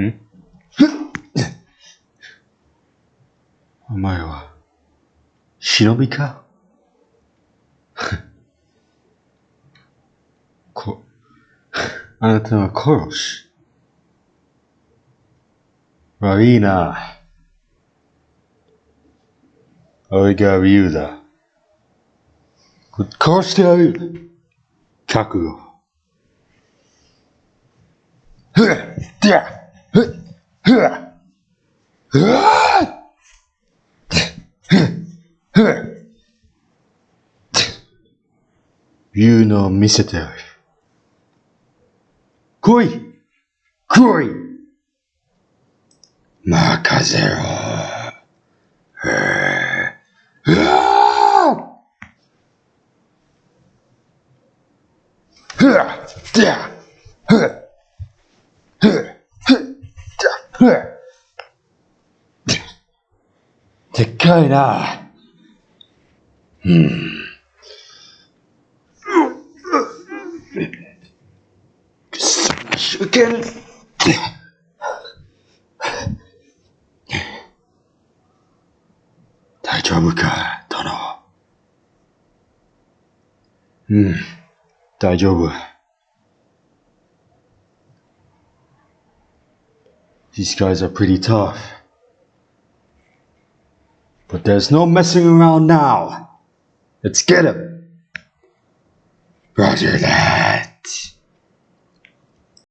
ん？お前は、忍びか？こ、あなたは殺し。悪いな。俺が言うだ。殺してやる。覚悟。ふっ、ふっ、ふっ、う。わふっ、ふっ。言う。のを見せてやる。来い来い任せろ。う。わふわでやふふふふでっかいな。うん。くそ、手剣。大丈夫か、殿。うん、大丈夫。These guys are pretty tough. But there's no messing around now. Let's get him. Roger that.